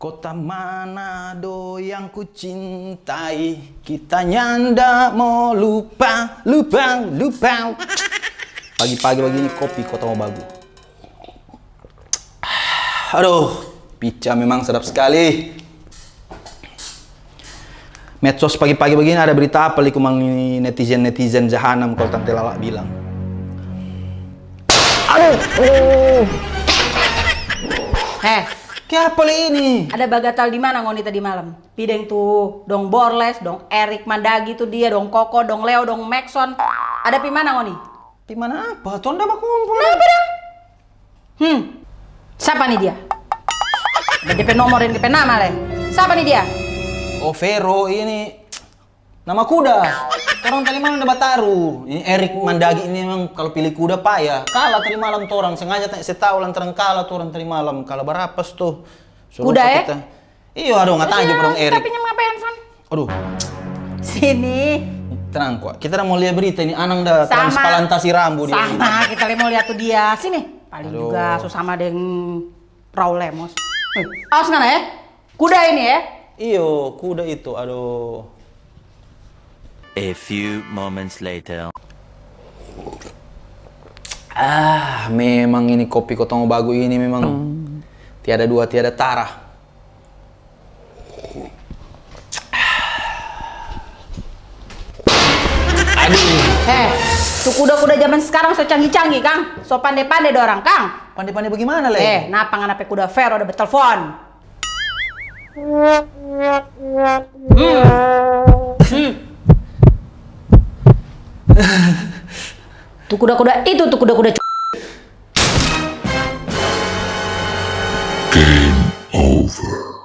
Kota Manado yang ku cintai Kita nyanda mau lupa, lupa, lupa. Pagi-pagi begini kopi Kota Mobagu Aduh, pica memang sedap sekali. Medsos pagi-pagi begini ada berita apa li kumang netizen-netizen jahanam kalau Tante Lala bilang? Aduh. Heh, Kenapa li ini? ada bagatal di mana ngoni tadi malam? Pideng tuh, dong Borles, dong Erik Mandagi tuh dia, dong Koko, dong Leo, dong Maxon. Ada pi mana ngoni? Di mana apa? Tonda baku ngumpul. Kenapa dong? Hmm, siapa nih dia? Ada DP nomor dan DP nama leh. Siapa nih dia? Oh Vero ini nama kuda. Orang tadi malam udah bataru. Ini Erik Mandagi ini memang kalau pilih kuda payah. Kalah tadi malam tuh orang sengaja tak saya tahu lantaran kalah tuh orang tadi malam. Kalah berapa tuh? Suruh Kuda, kita. Iya aduh nggak tahu dong Erik. Tapi nyam ngapain, Van? Aduh, Sini. tenang kok. Kita udah mau lihat berita ini Anang dah transplantasi rambut dia. Sama, kita mau lihat tuh dia. Sini. Paling Aduh. juga susama dengan Raul Lemos. Eh, awas nggak ya? Kuda ini ya? Iyo, kuda itu. Aduh. A few moments later. Ah, memang ini kopi Kotong Bagu ini memang tiada dua tiada tara. Aduh, Eh, tuh kuda-kuda zaman sekarang so canggih-canggih, Kang. So pandai-pandai dorang, Kang. pandai-pandai bagaimana, Le? Eh, napa nganape kuda Vero udah betelpon? Tuh kuda-kuda itu tuh kuda-kuda Game over.